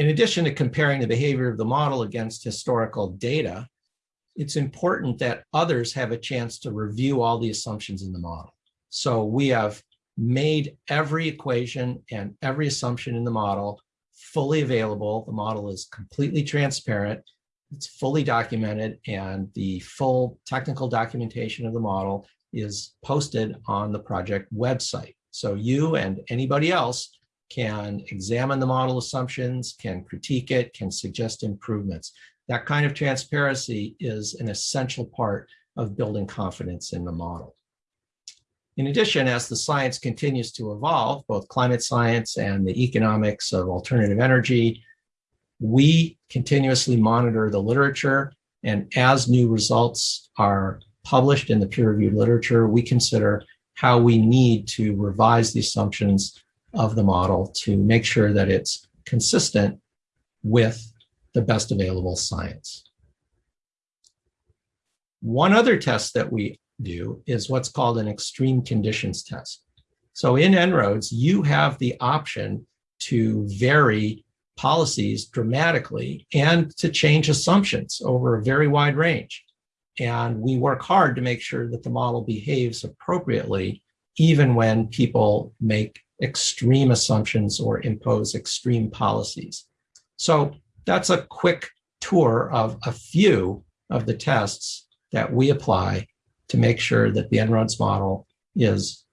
in addition to comparing the behavior of the model against historical data, it's important that others have a chance to review all the assumptions in the model. So we have made every equation and every assumption in the model fully available. The model is completely transparent. It's fully documented and the full technical documentation of the model is posted on the project website. So you and anybody else can examine the model assumptions, can critique it, can suggest improvements. That kind of transparency is an essential part of building confidence in the model. In addition, as the science continues to evolve, both climate science and the economics of alternative energy, we continuously monitor the literature. And as new results are published in the peer-reviewed literature, we consider how we need to revise the assumptions of the model to make sure that it's consistent with the best available science. One other test that we do is what's called an extreme conditions test. So in En-ROADS, you have the option to vary policies dramatically and to change assumptions over a very wide range. And we work hard to make sure that the model behaves appropriately, even when people make extreme assumptions or impose extreme policies. So that's a quick tour of a few of the tests that we apply to make sure that the En-ROADS model is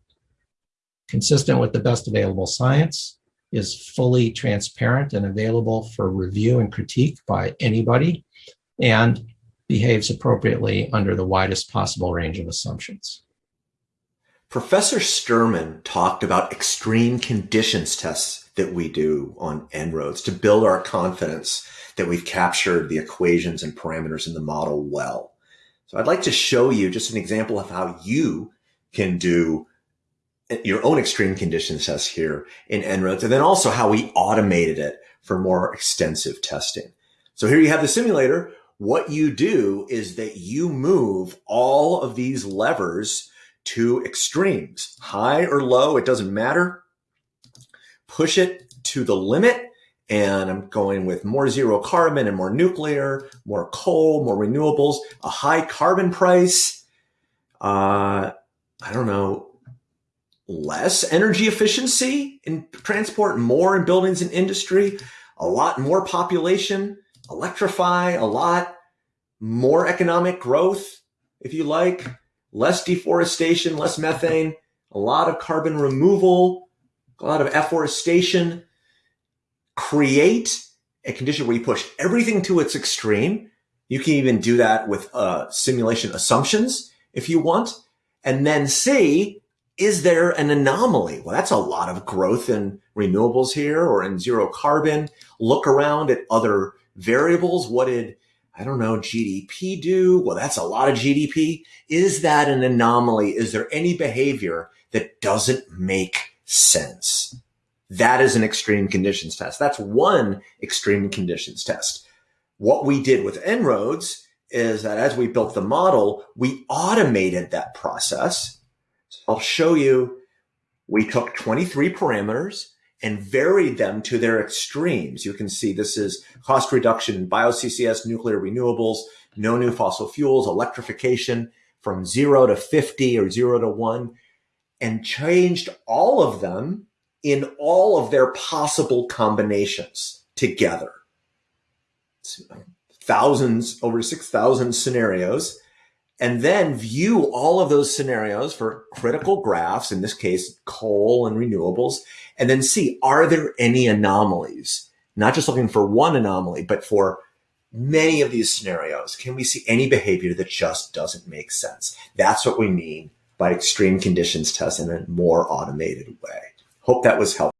consistent with the best available science, is fully transparent and available for review and critique by anybody, and behaves appropriately under the widest possible range of assumptions. Professor Sterman talked about extreme conditions tests that we do on En-ROADS to build our confidence that we've captured the equations and parameters in the model well. So I'd like to show you just an example of how you can do your own extreme conditions test here in En-ROADS, and then also how we automated it for more extensive testing. So here you have the simulator. What you do is that you move all of these levers to extremes, high or low, it doesn't matter. Push it to the limit and I'm going with more zero carbon and more nuclear, more coal, more renewables, a high carbon price. Uh, I don't know, less energy efficiency in transport, more in buildings and industry, a lot more population, electrify a lot, more economic growth, if you like, less deforestation, less methane, a lot of carbon removal, a lot of afforestation, create a condition where you push everything to its extreme. You can even do that with uh, simulation assumptions if you want, and then see, is there an anomaly? Well, that's a lot of growth in renewables here or in zero carbon. Look around at other variables. What did, I don't know, GDP do? Well, that's a lot of GDP. Is that an anomaly? Is there any behavior that doesn't make sense? That is an extreme conditions test. That's one extreme conditions test. What we did with En-ROADS is that as we built the model, we automated that process. So I'll show you, we took 23 parameters and varied them to their extremes. You can see this is cost reduction in bio-CCS, nuclear renewables, no new fossil fuels, electrification from zero to 50 or zero to one, and changed all of them in all of their possible combinations together. Thousands, over 6,000 scenarios, and then view all of those scenarios for critical graphs, in this case, coal and renewables, and then see, are there any anomalies? Not just looking for one anomaly, but for many of these scenarios. Can we see any behavior that just doesn't make sense? That's what we mean by extreme conditions test in a more automated way. Hope that was helpful.